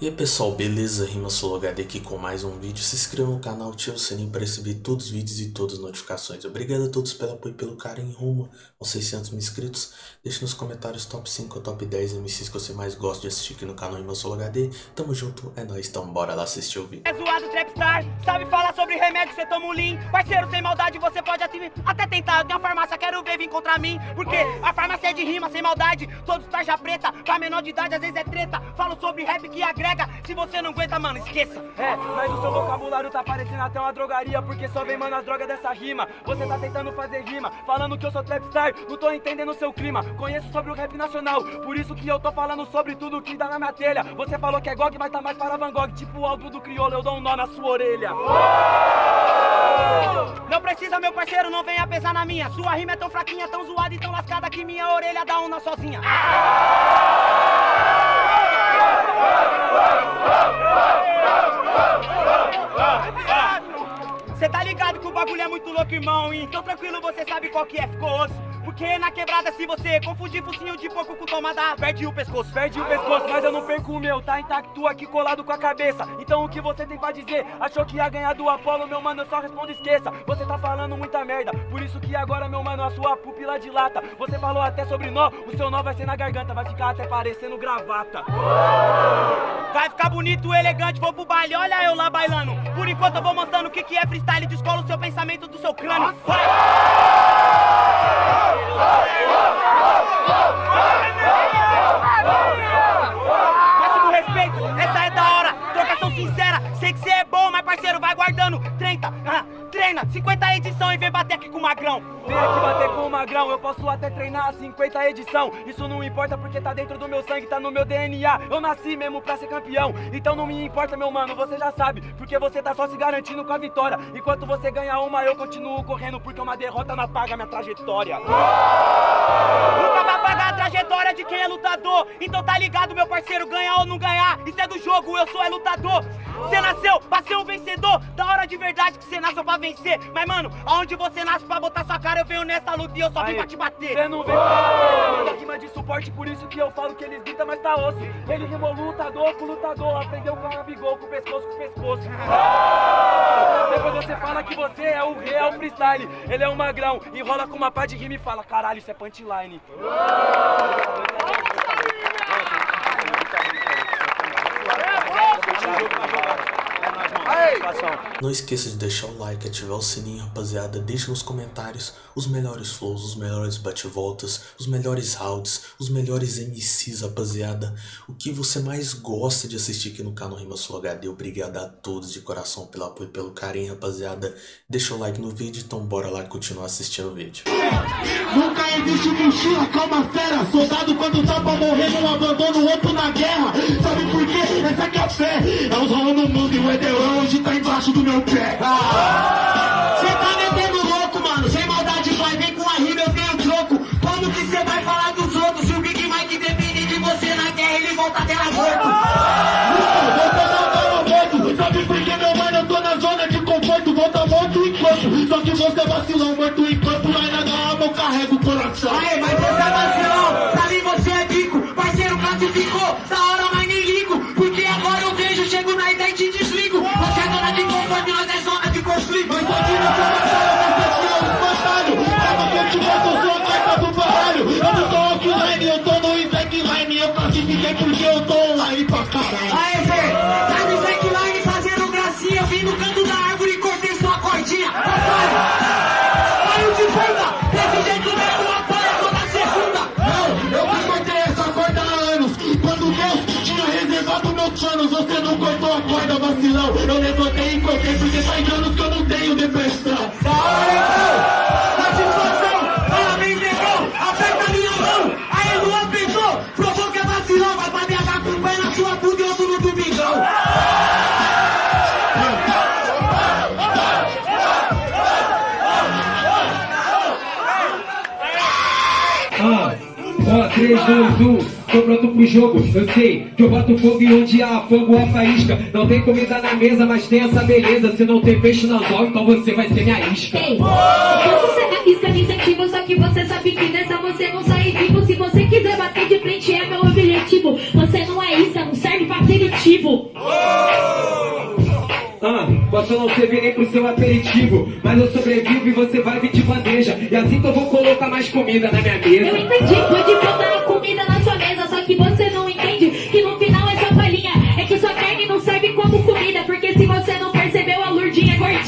E aí pessoal, beleza? Rima HD aqui com mais um vídeo. Se inscreva no canal, ative o sininho para receber todos os vídeos e todas as notificações. Obrigado a todos pelo apoio e pelo carinho rumo aos 600 mil inscritos. Deixe nos comentários top 5 ou top 10 MCs que você mais gosta de assistir aqui no canal Rima HD. Tamo junto, é nóis, então bora lá assistir o vídeo. É zoado Trapstar, sabe falar sobre remédio, você toma um lean. Parceiro, sem maldade, você pode até tentar. Eu tenho a farmácia, quero ver vir contra mim. Porque a farmácia é de rima, sem maldade. Todos tarja preta, pra menor de idade às vezes é treta. Falo sobre rap que agrega, se você não aguenta, mano, esqueça. É, mas o seu vocabulário tá parecendo até uma drogaria, porque só vem, mano, as drogas dessa rima. Você tá tentando fazer rima, falando que eu sou trapstar, não tô entendendo o seu clima. Conheço sobre o rap nacional, por isso que eu tô falando sobre tudo que dá na minha telha. Você falou que é GOG, mas tá mais para Van Gogh, tipo o álbum do crioulo, eu dou um nó na sua orelha. Não precisa, meu parceiro, não venha pesar na minha. Sua rima é tão fraquinha, tão zoada e tão lascada que minha orelha dá uma sozinha. Cê tá ligado que o bagulho é muito louco, irmão Então tranquilo, você sabe qual que é, ficou osso porque na quebrada se você confundir focinho de porco com tomada Perde o pescoço, perde o pescoço. Mas eu não perco o meu, tá intacto aqui colado com a cabeça. Então o que você tem pra dizer? Achou que ia ganhar do Apolo, meu mano, eu só respondo esqueça. Você tá falando muita merda Por isso que agora, meu mano, a sua pupila dilata. Você falou até sobre nó, o seu nó vai ser na garganta Vai ficar até parecendo gravata. Vai ficar bonito, elegante, vou pro baile, olha eu lá bailando. Por enquanto eu vou mostrando o que, que é freestyle Descola o seu pensamento do seu crânio. Vai! Máximo respeito, essa é da hora, trocação sincera, sei que cê é bom, mas parceiro, vai guardando, 30, ah, treina, 50 edição e vem bater aqui com o magrão. Vem aqui bater com o magrão, eu posso até treinar 50 edição, isso não importa porque tá dentro do meu sangue, tá no meu DNA, eu nasci mesmo pra ser campeão, então não me importa meu mano, você já sabe, porque você tá só se garantindo com a vitória, enquanto você ganha uma eu continuo correndo, porque uma derrota não apaga minha trajetória. Nunca vai pagar a trajetória de quem é lutador, então tá ligado meu parceiro, ganhar ou não ganhar, isso é do jogo, eu sou é lutador. Você nasceu pra ser um vencedor, da hora de verdade que você nasceu pra vencer, mas mano, aonde você nasce pra botar sua cara, eu venho nessa luta e eu só vim pra te bater. Você não vem pra rima de suporte, por isso que eu falo que eles gritam, mas tá osso. Ele rimou lutador com lutador, aprendeu com a bigol, com pescoço com pescoço. Depois você fala que você é o real freestyle, ele é um magrão, enrola com uma pá de rima e fala, caralho, isso é punchline. Não esqueça de deixar o like, ativar o sininho, rapaziada. Deixe nos comentários os melhores flows, os melhores bate-voltas, os melhores rounds, os melhores MCs, rapaziada. O que você mais gosta de assistir aqui no canal Rima Sul HD. Obrigado a todos de coração pelo apoio e pelo carinho, rapaziada. Deixa o like no vídeo, então bora lá continuar assistindo o vídeo. Nunca existe mochila, calma fera. Soldado quando tá pra morrer, não abandona o outro na guerra. Sabe por quê? Essa é que é a fé. É os rolando no mundo e o Edeon hoje tá embaixo do meu pé. Cê tá metendo louco, mano. Sem maldade, vai, vem com a rima, eu tenho troco. Como que cê vai falar dos outros? Se o Big Mike depende de você na guerra, ele volta dela morto. Volta na. Sabe por que, meu mano? Eu tô na zona de conforto. Volta morto enquanto. Só que você vacilão, morto enquanto. Mas nada alma, eu carrego o coração. Aê, mas você é vacilão. 3, 2, 1, tô pronto pro jogo. Eu sei que eu boto fogo e onde há fogo a faísca. Não tem comida na mesa, mas tem essa beleza. Se não tem peixe no anzol, então você vai ser minha isca. Ei, você arrisca me incentivo, só que você sabe que nessa você não sai vivo. Se você quiser bater de frente, é meu objetivo. Você não é isca, não serve pra aperitivo. Ah, posso não servir nem pro seu aperitivo Mas eu sobrevivo e você vai vir de bandeja E assim que eu vou colocar mais comida na minha Eu mesa entendi,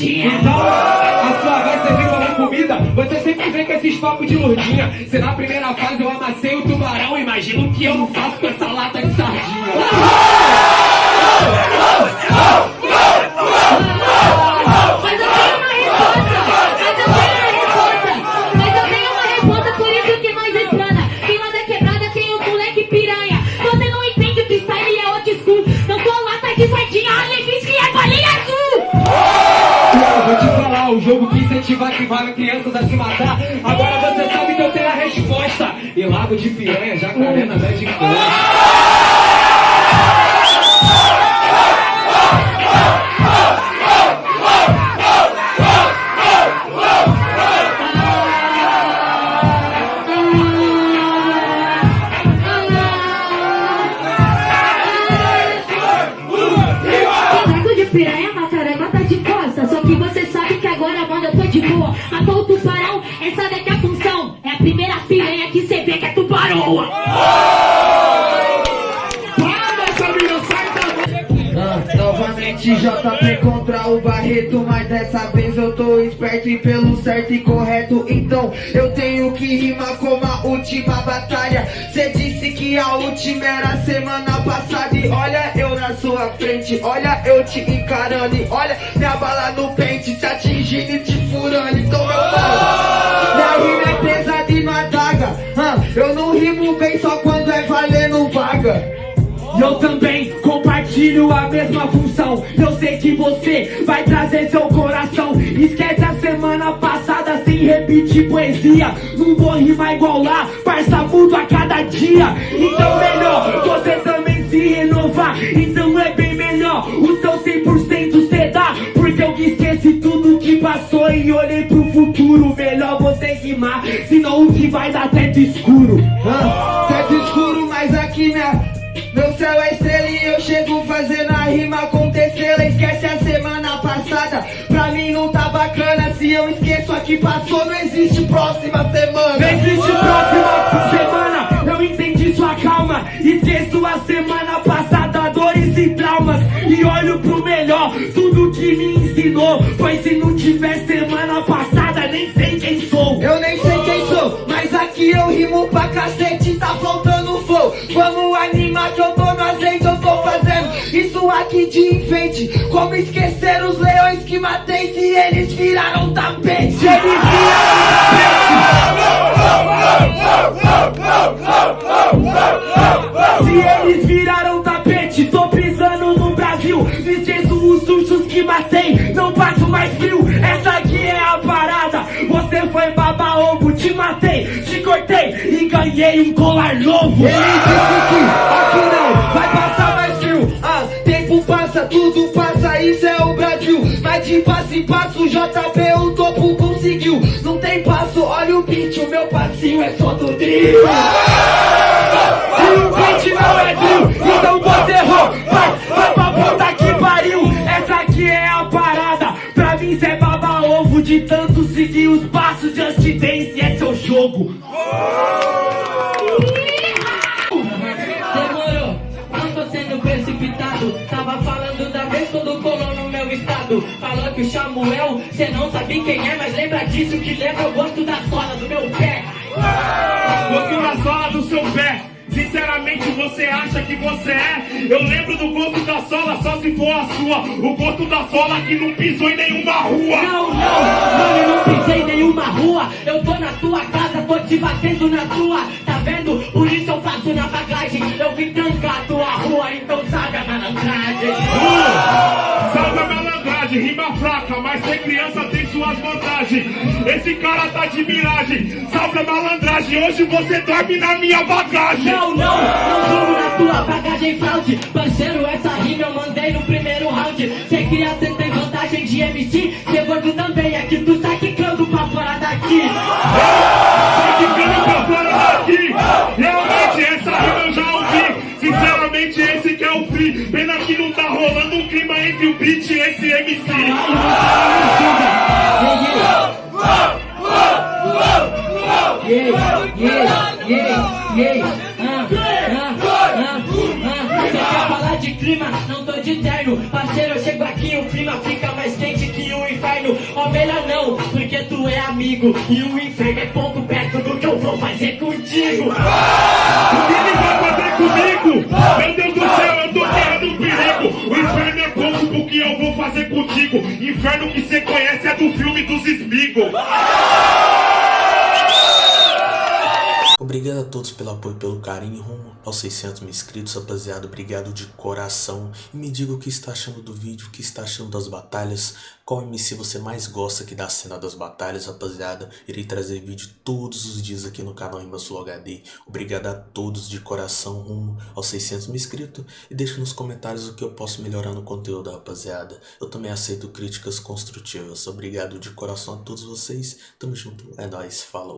Então, a sua vai servir como comida? Você sempre vem com esses papos de lurdinha Se na primeira fase eu amassei o tubarão Imagina o que eu não faço com essa lata de sardinha E lago de piranha, jacaré na Lago de piranha, mataré, mata de costa. Só que você sabe que agora, mano, eu tô de boa. Matou o tubaroa. Ah, novamente JP contra o Barreto Mas dessa vez eu tô esperto e pelo certo e correto. Então eu tenho que rimar como a última batalha. Cê disse que a última era semana passada. E olha eu na sua frente, olha eu te encarando. E olha minha bala no pente, te atingindo e te furando. Então meu mano, Eu não rimo bem só quando é valendo vaga. Eu também compartilho a mesma função. Eu sei que você vai trazer seu coração. Esquece a semana passada sem repetir poesia. Não vou rimar igual lá, parça mudo a cada dia. Então melhor você também se renovar. Então é bem melhor o seu 100% que vai dar teto escuro Ah, Teto escuro, mas aqui minha. Meu céu é estrela e eu chego fazendo a rima acontecer. Ela Esquece a semana passada, pra mim não tá bacana. Se eu esqueço a que passou, não existe próxima semana. Não existe próxima semana, eu entendi sua calma. Esqueço a semana passada, dores e traumas. E olho pro melhor, tudo que me ensinou. Pois se não eu rimo pra cacete, tá faltando flow. Vamos animar que eu tô no azeite, eu tô fazendo isso aqui de enfeite. Como esquecer os leões que matei se eles viraram tapete? Eles Se eles viraram tapete, tô pisando no Brasil. Não esqueço os sustos que matei, não passo mais frio. Essa aqui é a parada. Você foi baba ovo, te matei, ganhei um colar novo. Ele disse que aqui não vai passar mais frio. Ah, tempo passa, tudo passa, isso é o Brasil. Mas de passo em passo, JP o topo conseguiu. Não tem passo, olha o beat, o meu passinho é só do drill. Estado. Falou que o Samuel, cê não sabe quem é, mas lembra disso que lembra o gosto da sola do meu pé. Gosto da sola do seu pé. Sinceramente, você acha que você é? Eu lembro do gosto da sola só se for a sua. O gosto da sola que não pisou em nenhuma rua. Não, não, mano, eu não pisei em nenhuma rua. Eu tô na tua casa, tô te batendo na tua. Tá vendo? Por isso eu faço na bagagem. Eu vim trancar a tua rua, fraca, mas ser criança tem suas vantagens. Esse cara tá de miragem. Salve a malandragem, hoje você dorme na minha bagagem. Não, não, não durmo na tua bagagem fraude Parceiro, essa rima eu mandei no primeiro round Cê cria, cê tem vantagem de MC Cê gordo também, é que tu tá quicando pra fora daqui amigo. E o inferno é pouco perto do que eu vou fazer contigo. O que ele vai fazer comigo? Meu Deus do céu, eu tô correndo perigo. O inferno é pouco pro que eu vou fazer contigo. Inferno que você conhece é do filme dos Smigol. Todos pelo apoio e pelo carinho rumo aos 600 mil inscritos, rapaziada. Obrigado de coração. E me diga o que está achando do vídeo, o que está achando das batalhas. Qual MC você mais gosta aqui da cena das batalhas, rapaziada. Irei trazer vídeo todos os dias aqui no canal Sul HD. Obrigado a todos de coração rumo aos 600 mil inscritos. E deixe nos comentários o que eu posso melhorar no conteúdo, rapaziada. Eu também aceito críticas construtivas. Obrigado de coração a todos vocês. Tamo junto. É nóis. Falou.